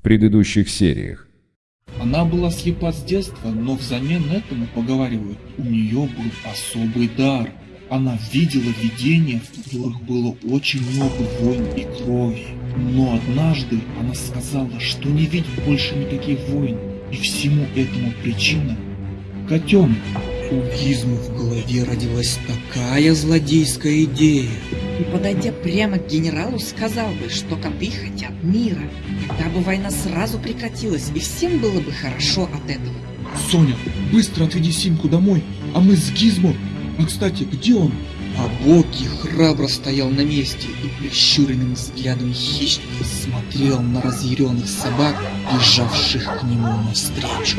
в предыдущих сериях. Она была слепа с детства, но взамен этому, поговаривают, у нее был особый дар. Она видела видения, в которых было очень много войн и крови. Но однажды она сказала, что не видит больше никаких войн, и всему этому причина – котенок. У Гизмы в голове родилась такая злодейская идея. И подойдя прямо к генералу, сказал бы, что коты хотят мира. Тогда бы война сразу прекратилась, и всем было бы хорошо от этого. Соня, быстро отведи Симку домой, а мы с Гизмо... А кстати, где он? А Боки храбро стоял на месте и прищуренным взглядом хищника смотрел на разъяренных собак, бежавших к нему навстречу.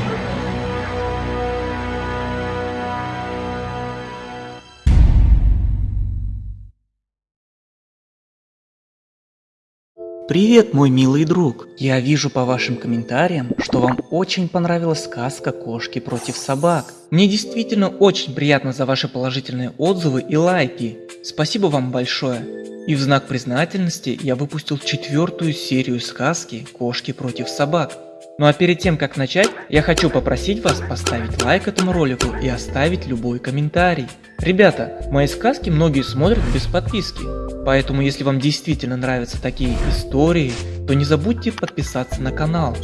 Привет, мой милый друг! Я вижу по вашим комментариям, что вам очень понравилась сказка «Кошки против собак». Мне действительно очень приятно за ваши положительные отзывы и лайки. Спасибо вам большое. И в знак признательности я выпустил четвертую серию сказки «Кошки против собак». Ну а перед тем как начать, я хочу попросить вас поставить лайк этому ролику и оставить любой комментарий. Ребята, мои сказки многие смотрят без подписки, поэтому если вам действительно нравятся такие истории, то не забудьте подписаться на канал.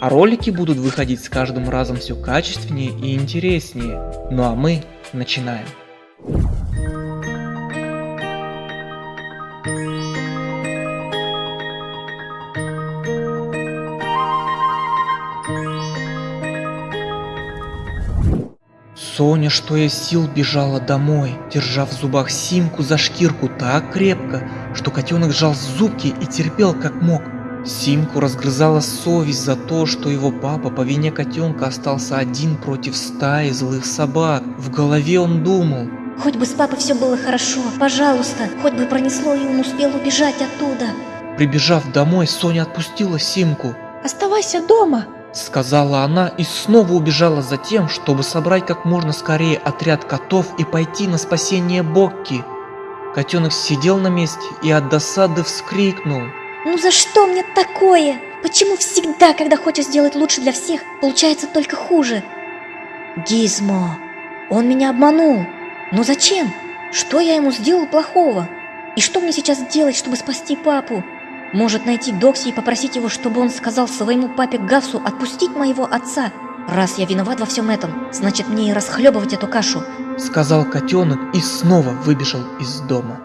А ролики будут выходить с каждым разом все качественнее и интереснее. Ну а мы начинаем. Соня, что из сил, бежала домой, держа в зубах Симку за шкирку так крепко, что котенок сжал зубки и терпел как мог. Симку разгрызала совесть за то, что его папа по вине котенка остался один против стаи злых собак. В голове он думал. Хоть бы с папой все было хорошо, пожалуйста, хоть бы пронесло и он успел убежать оттуда. Прибежав домой, Соня отпустила Симку. Оставайся дома, Сказала она и снова убежала за тем, чтобы собрать как можно скорее отряд котов и пойти на спасение Бокки. Котенок сидел на месте и от досады вскрикнул. Ну за что мне такое? Почему всегда, когда хочешь сделать лучше для всех, получается только хуже? Гизмо, он меня обманул. Но зачем? Что я ему сделал плохого? И что мне сейчас делать, чтобы спасти папу? Может найти Докси и попросить его, чтобы он сказал своему папе Гасу отпустить моего отца? Раз я виноват во всем этом, значит мне и расхлебывать эту кашу. Сказал котенок и снова выбежал из дома.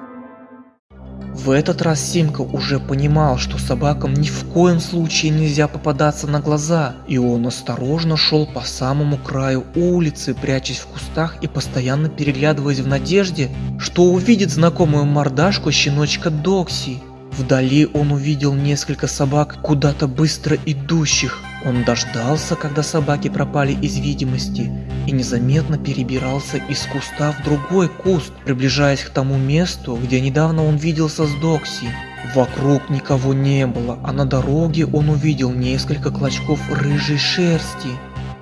В этот раз Симка уже понимал, что собакам ни в коем случае нельзя попадаться на глаза, и он осторожно шел по самому краю улицы, прячась в кустах и постоянно переглядываясь в надежде, что увидит знакомую мордашку щеночка Докси. Вдали он увидел несколько собак, куда-то быстро идущих. Он дождался, когда собаки пропали из видимости, и незаметно перебирался из куста в другой куст, приближаясь к тому месту, где недавно он виделся с Докси. Вокруг никого не было, а на дороге он увидел несколько клочков рыжей шерсти.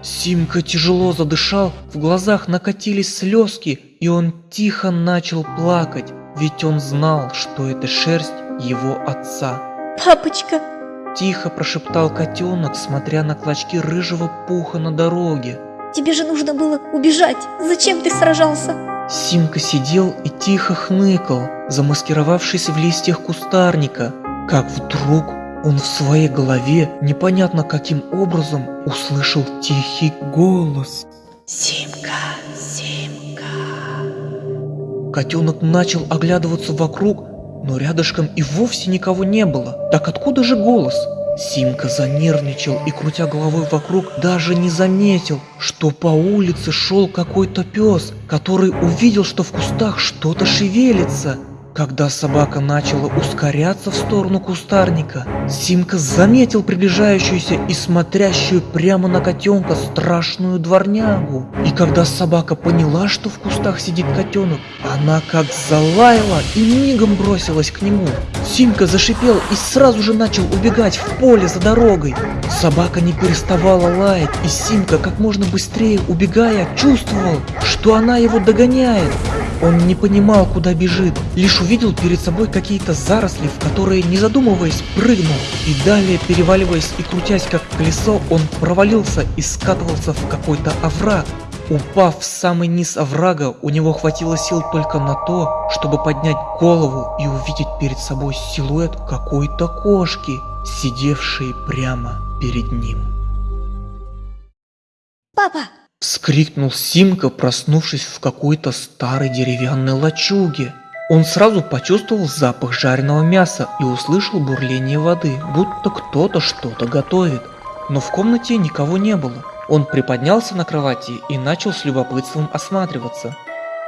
Симка тяжело задышал, в глазах накатились слезки, и он тихо начал плакать, ведь он знал, что это шерсть его отца. Папочка! Тихо прошептал котенок, смотря на клочки рыжего пуха на дороге. Тебе же нужно было убежать. Зачем ты сражался? Симка сидел и тихо хныкал, замаскировавшись в листьях кустарника, как вдруг он в своей голове непонятно каким образом услышал тихий голос. Симка, Симка. Котенок начал оглядываться вокруг, но рядышком и вовсе никого не было. Так откуда же голос? Симка занервничал и, крутя головой вокруг, даже не заметил, что по улице шел какой-то пес, который увидел, что в кустах что-то шевелится. Когда собака начала ускоряться в сторону кустарника, Симка заметил приближающуюся и смотрящую прямо на котенка страшную дворнягу. И когда собака поняла, что в кустах сидит котенок, она как залаяла и мигом бросилась к нему. Симка зашипел и сразу же начал убегать в поле за дорогой. Собака не переставала лаять, и Симка как можно быстрее убегая чувствовал, что она его догоняет. Он не понимал, куда бежит, лишь увидел перед собой какие-то заросли, в которые, не задумываясь, прыгнул. И далее, переваливаясь и крутясь как колесо, он провалился и скатывался в какой-то овраг. Упав в самый низ оврага, у него хватило сил только на то, чтобы поднять голову и увидеть перед собой силуэт какой-то кошки, сидевшей прямо перед ним. Папа! Вскрикнул Симка, проснувшись в какой-то старой деревянной лачуге. Он сразу почувствовал запах жареного мяса и услышал бурление воды, будто кто-то что-то готовит. Но в комнате никого не было. Он приподнялся на кровати и начал с любопытством осматриваться.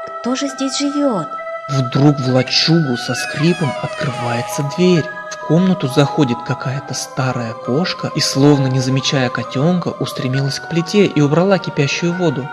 Кто же здесь живет? Вдруг в лачугу со скрипом открывается дверь. В комнату заходит какая-то старая кошка и, словно не замечая котенка, устремилась к плите и убрала кипящую воду.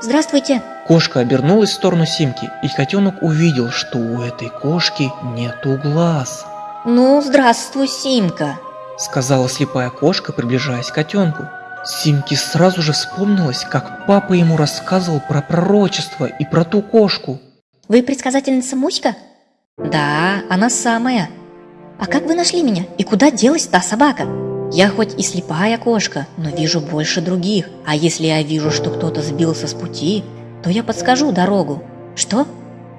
Здравствуйте! Кошка обернулась в сторону Симки, и котенок увидел, что у этой кошки нету глаз. Ну, здравствуй, Симка. Сказала слепая кошка, приближаясь к котенку. Симке сразу же вспомнилось, как папа ему рассказывал про пророчество и про ту кошку. Вы предсказательница Муська? Да, она самая. А как вы нашли меня? И куда делась та собака? Я хоть и слепая кошка, но вижу больше других. А если я вижу, что кто-то сбился с пути, то я подскажу дорогу. Что?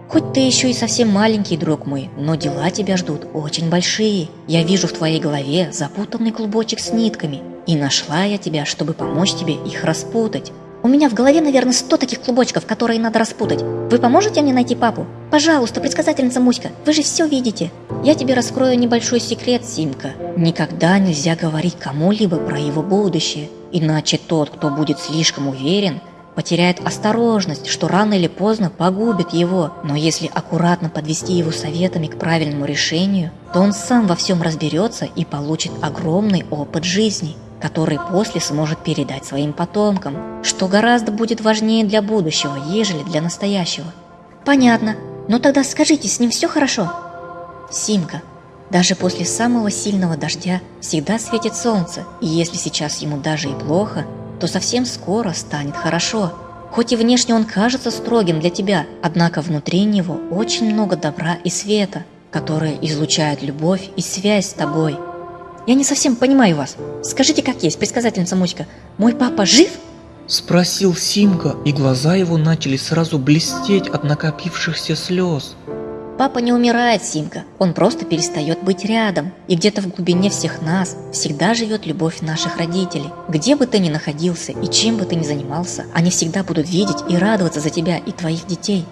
Хоть ты еще и совсем маленький, друг мой, но дела тебя ждут очень большие. Я вижу в твоей голове запутанный клубочек с нитками, и нашла я тебя, чтобы помочь тебе их распутать. У меня в голове, наверное, сто таких клубочков, которые надо распутать. Вы поможете мне найти папу? Пожалуйста, предсказательница Муська, вы же все видите. Я тебе раскрою небольшой секрет, Симка. Никогда нельзя говорить кому-либо про его будущее, иначе тот, кто будет слишком уверен, потеряет осторожность, что рано или поздно погубит его. Но если аккуратно подвести его советами к правильному решению, то он сам во всем разберется и получит огромный опыт жизни, который после сможет передать своим потомкам, что гораздо будет важнее для будущего, ежели для настоящего. Понятно. Но тогда скажите, с ним все хорошо? Симка, даже после самого сильного дождя всегда светит солнце, и если сейчас ему даже и плохо, то совсем скоро станет хорошо. Хоть и внешне он кажется строгим для тебя, однако внутри него очень много добра и света, которые излучают любовь и связь с тобой. Я не совсем понимаю вас. Скажите, как есть, предсказательница Муська, мой папа жив? Спросил Симка, и глаза его начали сразу блестеть от накопившихся слез. Папа не умирает, Симка, он просто перестает быть рядом. И где-то в глубине всех нас всегда живет любовь наших родителей. Где бы ты ни находился и чем бы ты ни занимался, они всегда будут видеть и радоваться за тебя и твоих детей.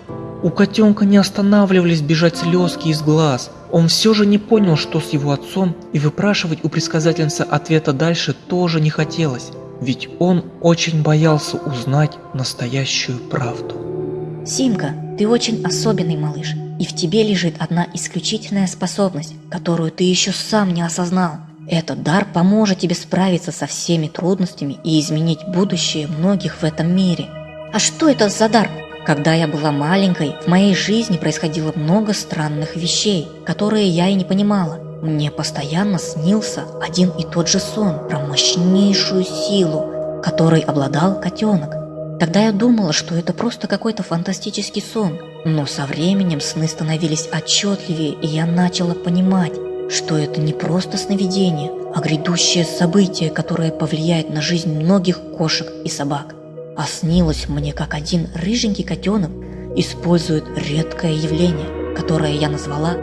У котенка не останавливались бежать слезки из глаз. Он все же не понял, что с его отцом, и выпрашивать у предсказательницы ответа дальше тоже не хотелось, ведь он очень боялся узнать настоящую правду. Симка, ты очень особенный малыш, и в тебе лежит одна исключительная способность, которую ты еще сам не осознал. Этот дар поможет тебе справиться со всеми трудностями и изменить будущее многих в этом мире. А что это за дар? Когда я была маленькой, в моей жизни происходило много странных вещей, которые я и не понимала. Мне постоянно снился один и тот же сон про мощнейшую силу, которой обладал котенок. Тогда я думала, что это просто какой-то фантастический сон, но со временем сны становились отчетливее, и я начала понимать, что это не просто сновидение, а грядущее событие, которое повлияет на жизнь многих кошек и собак. А снилось мне, как один рыженький котенок использует редкое явление, которое я назвала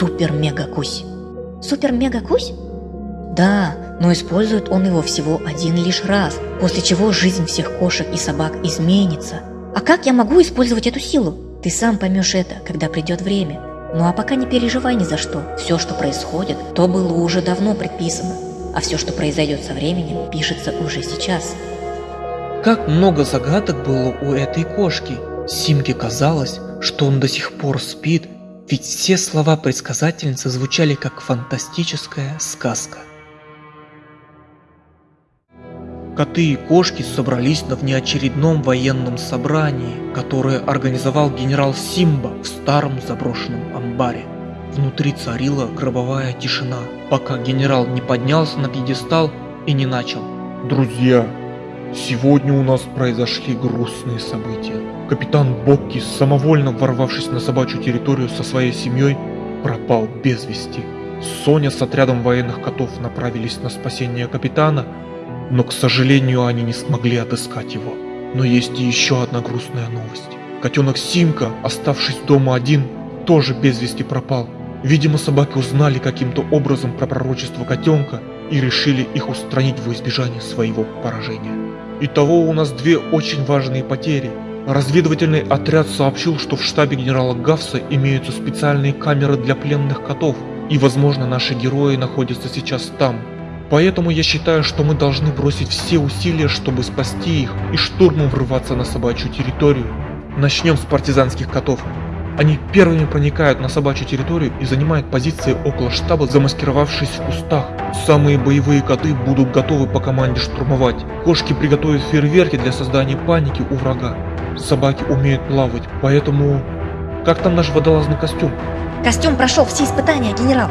Супер-Мега-Кусь. Супер-Мега-Кусь? Да, но использует он его всего один лишь раз, после чего жизнь всех кошек и собак изменится. А как я могу использовать эту силу? Ты сам поймешь это, когда придет время. Ну а пока не переживай ни за что. Все, что происходит, то было уже давно предписано. А все, что произойдет со временем, пишется уже сейчас. Как много загадок было у этой кошки. Симке казалось, что он до сих пор спит, ведь все слова предсказательницы звучали как фантастическая сказка. Коты и кошки собрались на внеочередном военном собрании, которое организовал генерал Симба в старом заброшенном амбаре. Внутри царила гробовая тишина, пока генерал не поднялся на пьедестал и не начал. Друзья, сегодня у нас произошли грустные события. Капитан Бокки, самовольно ворвавшись на собачью территорию со своей семьей, пропал без вести. Соня с отрядом военных котов направились на спасение капитана, но, к сожалению, они не смогли отыскать его. Но есть и еще одна грустная новость. Котенок Симка, оставшись дома один, тоже без вести пропал. Видимо, собаки узнали каким-то образом про пророчество котенка и решили их устранить во избежание своего поражения. Итого у нас две очень важные потери. Разведывательный отряд сообщил, что в штабе генерала Гавса имеются специальные камеры для пленных котов, и возможно наши герои находятся сейчас там. Поэтому я считаю, что мы должны бросить все усилия, чтобы спасти их и штурмом врываться на собачью территорию. Начнем с партизанских котов. Они первыми проникают на собачью территорию и занимают позиции около штаба, замаскировавшись в кустах. Самые боевые коты будут готовы по команде штурмовать. Кошки приготовят фейерверки для создания паники у врага. Собаки умеют плавать, поэтому... Как там наш водолазный костюм? Костюм прошел все испытания, генерал.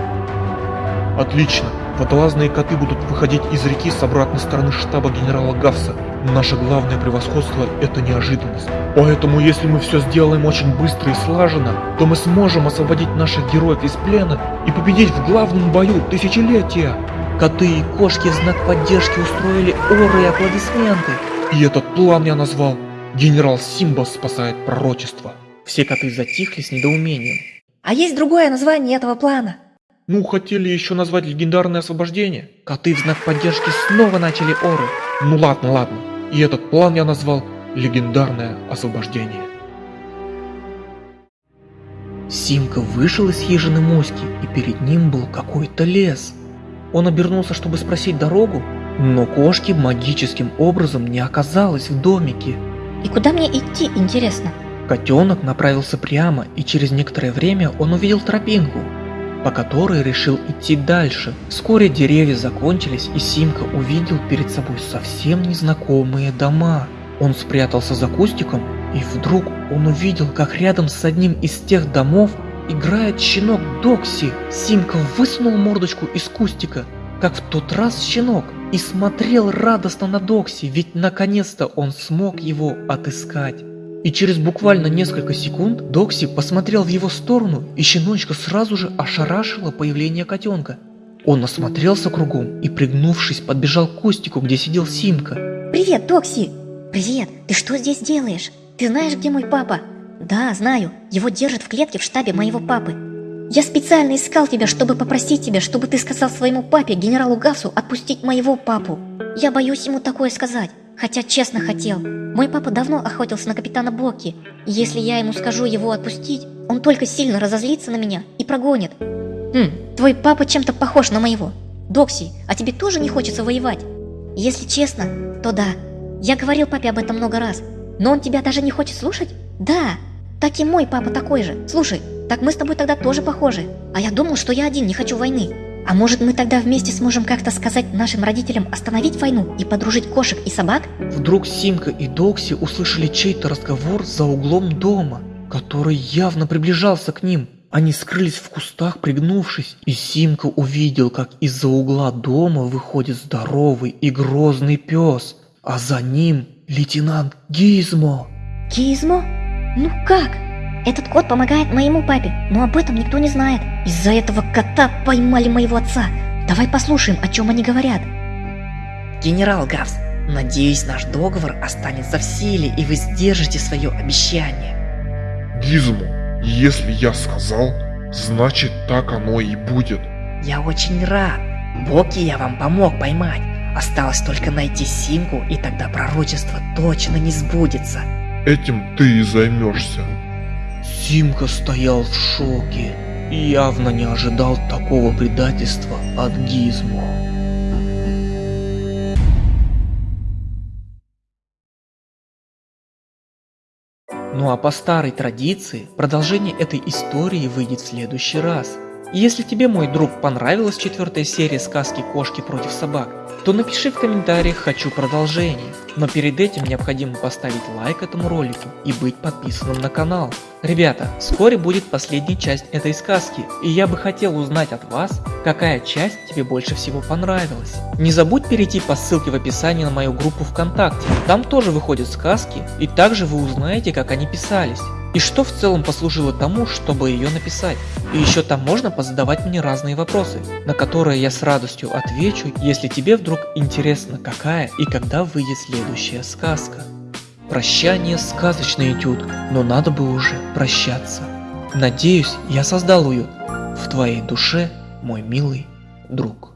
Отлично. Водолазные коты будут выходить из реки с обратной стороны штаба генерала Гавса. Наше главное превосходство – это неожиданность. Поэтому если мы все сделаем очень быстро и слаженно, то мы сможем освободить наших героев из плена и победить в главном бою тысячелетия. Коты и кошки в знак поддержки устроили оры и аплодисменты. И этот план я назвал «Генерал Симба спасает пророчество». Все коты затихли с недоумением. А есть другое название этого плана. Ну, хотели еще назвать легендарное освобождение. Коты в знак поддержки снова начали оры. Ну ладно, ладно. И этот план я назвал легендарное освобождение. Симка вышел из хижины Моськи, и перед ним был какой-то лес. Он обернулся, чтобы спросить дорогу, но кошки магическим образом не оказалось в домике. И куда мне идти, интересно? Котенок направился прямо, и через некоторое время он увидел тропинку, по которой решил идти дальше. Вскоре деревья закончились, и Симка увидел перед собой совсем незнакомые дома. Он спрятался за кустиком, и вдруг он увидел, как рядом с одним из тех домов играет щенок Докси. Симка высунул мордочку из кустика, как в тот раз щенок, и смотрел радостно на Докси, ведь наконец-то он смог его отыскать. И через буквально несколько секунд Докси посмотрел в его сторону, и щеночка сразу же ошарашило появление котенка. Он осмотрелся кругом и, пригнувшись, подбежал к кустику, где сидел Симка. Привет, Докси! Привет, ты что здесь делаешь? Ты знаешь, где мой папа? Да, знаю. Его держат в клетке в штабе моего папы. Я специально искал тебя, чтобы попросить тебя, чтобы ты сказал своему папе, генералу Гавсу, отпустить моего папу. Я боюсь ему такое сказать, хотя честно хотел. Мой папа давно охотился на капитана Бокки, и если я ему скажу его отпустить, он только сильно разозлится на меня и прогонит. Хм, твой папа чем-то похож на моего. Докси, а тебе тоже не хочется воевать? Если честно, то да. Я говорил папе об этом много раз. Но он тебя даже не хочет слушать? Да, так и мой папа такой же. Слушай, так мы с тобой тогда тоже похожи. А я думал, что я один не хочу войны. А может мы тогда вместе сможем как-то сказать нашим родителям остановить войну и подружить кошек и собак? Вдруг Симка и Докси услышали чей-то разговор за углом дома, который явно приближался к ним. Они скрылись в кустах, пригнувшись, и Симка увидел, как из-за угла дома выходит здоровый и грозный пес, а за ним лейтенант Гизмо. Гизмо? Ну как? Этот кот помогает моему папе, но об этом никто не знает. Из-за этого кота поймали моего отца. Давай послушаем, о чем они говорят. Генерал Гавс, надеюсь, наш договор останется в силе, и вы сдержите свое обещание. Гизмо, если я сказал, значит так оно и будет. Я очень рад. Боки я вам помог поймать. Осталось только найти Симку, и тогда пророчество точно не сбудется. Этим ты и займешься. Симка стоял в шоке и явно не ожидал такого предательства от Гизмо. Ну а по старой традиции, продолжение этой истории выйдет в следующий раз. Если тебе, мой друг, понравилась четвертая серия сказки «Кошки против собак», то напиши в комментариях «Хочу продолжение». Но перед этим необходимо поставить лайк этому ролику и быть подписанным на канал. Ребята, вскоре будет последняя часть этой сказки, и я бы хотел узнать от вас, какая часть тебе больше всего понравилась. Не забудь перейти по ссылке в описании на мою группу ВКонтакте, там тоже выходят сказки, и также вы узнаете, как они писались. И что в целом послужило тому, чтобы ее написать. И еще там можно позадавать мне разные вопросы, на которые я с радостью отвечу, если тебе вдруг интересно какая и когда выйдет следующая сказка. Прощание сказочный этюд, но надо бы уже прощаться. Надеюсь, я создал уют в твоей душе, мой милый друг.